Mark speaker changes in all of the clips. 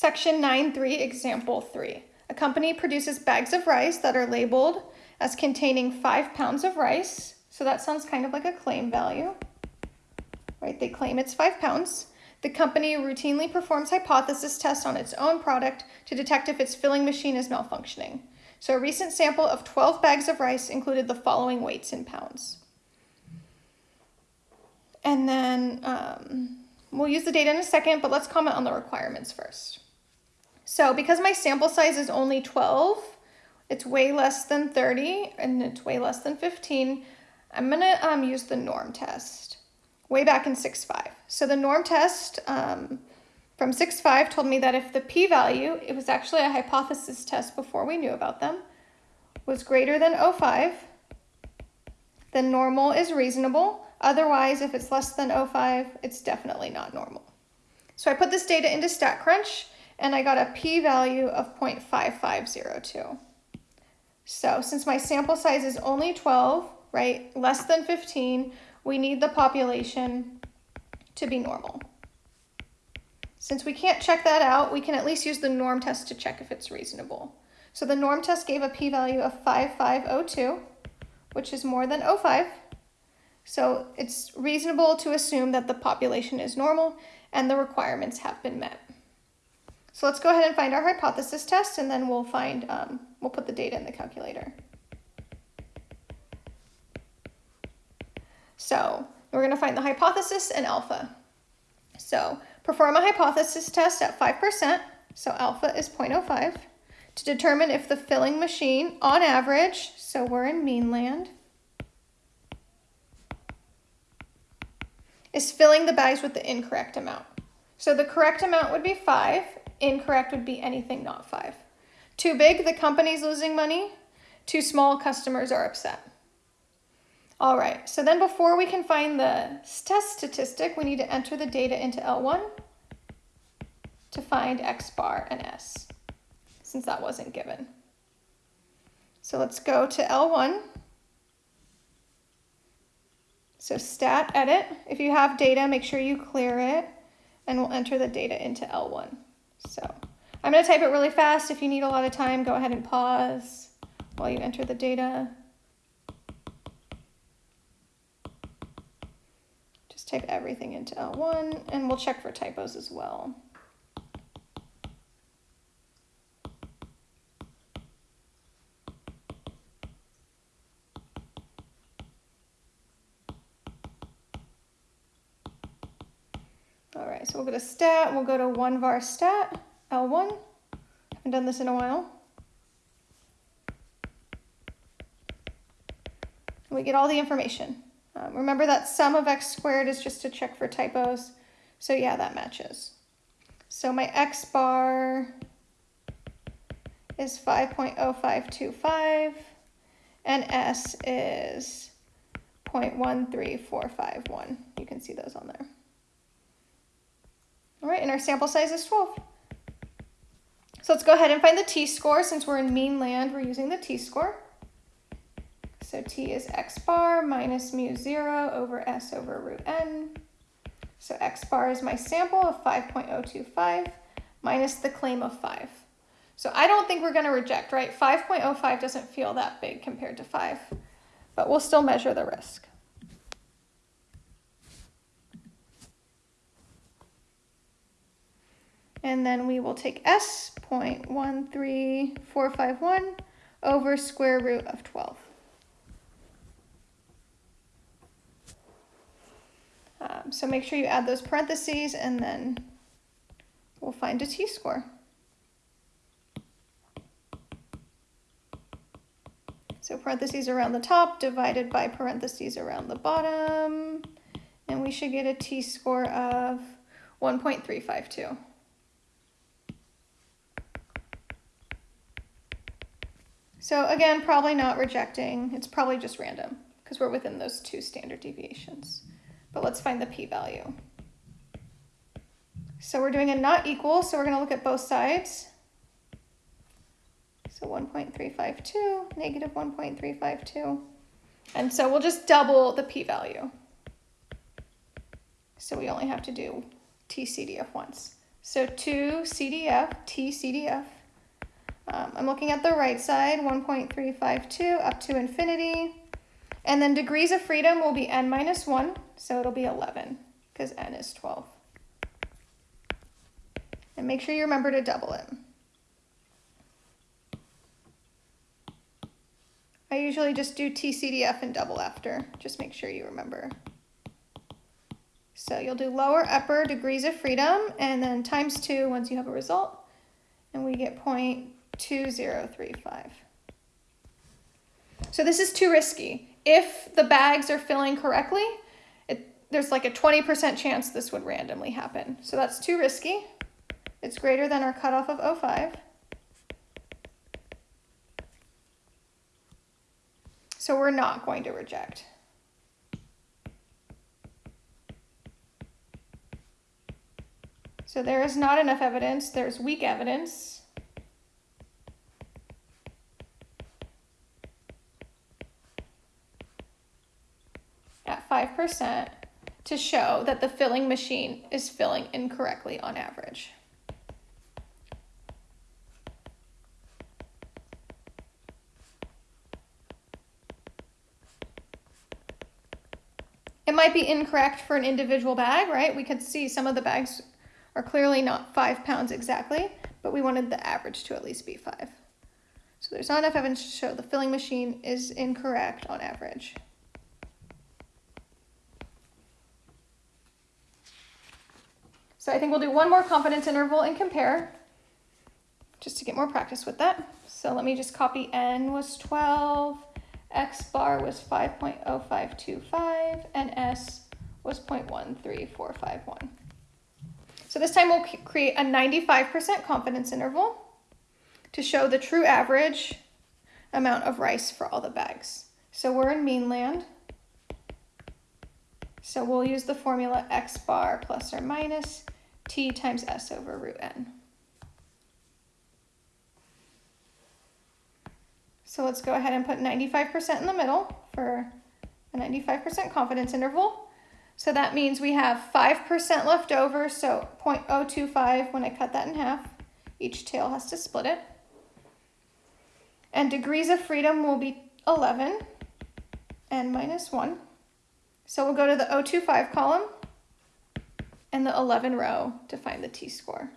Speaker 1: Section 9.3, Example 3. A company produces bags of rice that are labeled as containing five pounds of rice. So that sounds kind of like a claim value, right? They claim it's five pounds. The company routinely performs hypothesis tests on its own product to detect if its filling machine is malfunctioning. So a recent sample of 12 bags of rice included the following weights in pounds. And then um, we'll use the data in a second, but let's comment on the requirements first. So because my sample size is only 12, it's way less than 30, and it's way less than 15, I'm gonna um, use the norm test way back in 6.5. So the norm test um, from 6.5 told me that if the p-value, it was actually a hypothesis test before we knew about them, was greater than 0.5, then normal is reasonable. Otherwise, if it's less than 0.5, it's definitely not normal. So I put this data into StatCrunch and I got a p-value of 0.5502. So since my sample size is only 12, right, less than 15, we need the population to be normal. Since we can't check that out, we can at least use the norm test to check if it's reasonable. So the norm test gave a p-value of 5502, which is more than 05. So it's reasonable to assume that the population is normal and the requirements have been met. So let's go ahead and find our hypothesis test and then we'll find, um, we'll put the data in the calculator. So we're going to find the hypothesis and alpha. So perform a hypothesis test at 5%, so alpha is 0.05, to determine if the filling machine, on average, so we're in mean land, is filling the bags with the incorrect amount. So the correct amount would be 5, incorrect would be anything not 5. Too big, the company's losing money. Too small, customers are upset. All right, so then before we can find the test statistic, we need to enter the data into L1 to find X bar and S, since that wasn't given. So let's go to L1. So stat edit, if you have data, make sure you clear it, and we'll enter the data into L1. So I'm gonna type it really fast. If you need a lot of time, go ahead and pause while you enter the data. Just type everything into L1 and we'll check for typos as well. Right, so we'll go to stat, we'll go to one var stat, L1. Haven't done this in a while. We get all the information. Um, remember that sum of x squared is just to check for typos. So yeah, that matches. So my x bar is 5.0525 and s is 0.13451. You can see those on there. All right, and our sample size is 12. So let's go ahead and find the t-score. Since we're in mean land, we're using the t-score. So t is x bar minus mu 0 over s over root n. So x bar is my sample of 5.025 minus the claim of 5. So I don't think we're going to reject, right? 5.05 doesn't feel that big compared to 5, but we'll still measure the risk. And then we will take s 0.13451 over square root of 12. Um, so make sure you add those parentheses and then we'll find a t-score. So parentheses around the top divided by parentheses around the bottom. And we should get a t-score of 1.352. So again, probably not rejecting. It's probably just random because we're within those two standard deviations. But let's find the p-value. So we're doing a not equal, so we're going to look at both sides. So 1.352, negative 1.352. And so we'll just double the p-value. So we only have to do TCDF once. So 2 CDF, T CDF. Um, I'm looking at the right side, 1.352 up to infinity. And then degrees of freedom will be n minus 1, so it'll be 11 because n is 12. And make sure you remember to double it. I usually just do TCDF and double after. Just make sure you remember. So you'll do lower upper degrees of freedom and then times 2 once you have a result. And we get 0.2035. So this is too risky. If the bags are filling correctly, it, there's like a 20% chance this would randomly happen. So that's too risky. It's greater than our cutoff of 05. So we're not going to reject. So there is not enough evidence. There's weak evidence. At 5% to show that the filling machine is filling incorrectly on average. It might be incorrect for an individual bag, right? We could see some of the bags are clearly not five pounds exactly, but we wanted the average to at least be five. So there's not enough evidence to show the filling machine is incorrect on average. So I think we'll do one more confidence interval and compare just to get more practice with that. So let me just copy n was 12, X bar was 5.0525 and S was 0.13451. So this time we'll create a 95% confidence interval to show the true average amount of rice for all the bags. So we're in mean land. So we'll use the formula X bar plus or minus T times S over root N. So let's go ahead and put 95% in the middle for a 95% confidence interval. So that means we have 5% left over, so 0.025 when I cut that in half. Each tail has to split it. And degrees of freedom will be 11 and minus 1. So we'll go to the 025 column and the 11 row to find the t-score.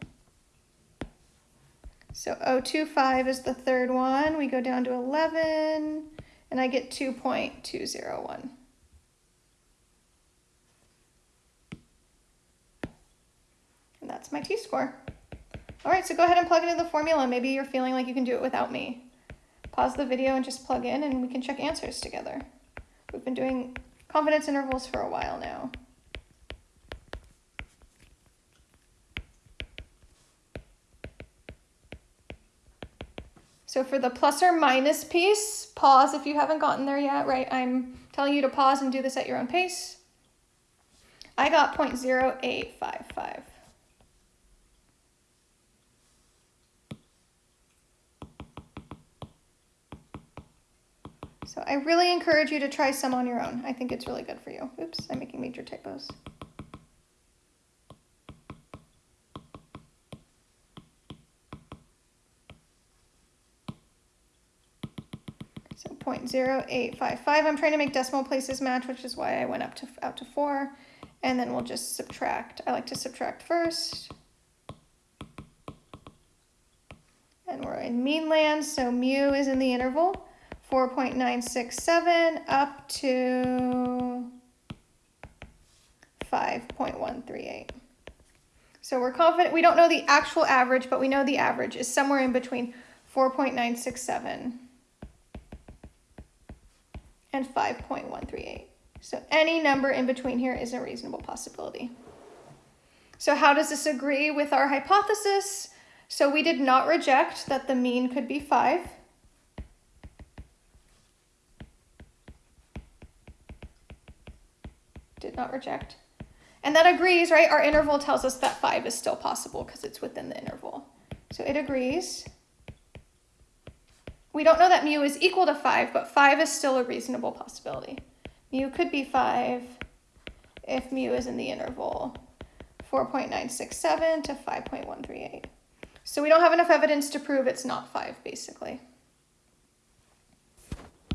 Speaker 1: So 025 is the third one. We go down to 11, and I get 2.201. And that's my t-score. All right, so go ahead and plug into the formula. Maybe you're feeling like you can do it without me. Pause the video and just plug in, and we can check answers together. We've been doing confidence intervals for a while now. So for the plus or minus piece, pause if you haven't gotten there yet, right? I'm telling you to pause and do this at your own pace. I got 0.0855. So I really encourage you to try some on your own. I think it's really good for you. Oops, I'm making major typos. So 0.0855, I'm trying to make decimal places match, which is why I went up to out to four. And then we'll just subtract. I like to subtract first. And we're in mean land, so mu is in the interval, 4.967 up to 5.138. So we're confident, we don't know the actual average, but we know the average is somewhere in between 4.967 and 5.138. So any number in between here is a reasonable possibility. So how does this agree with our hypothesis? So we did not reject that the mean could be 5. Did not reject. And that agrees, right? Our interval tells us that 5 is still possible because it's within the interval. So it agrees. We don't know that mu is equal to 5, but 5 is still a reasonable possibility. Mu could be 5 if mu is in the interval 4.967 to 5.138. So we don't have enough evidence to prove it's not 5, basically.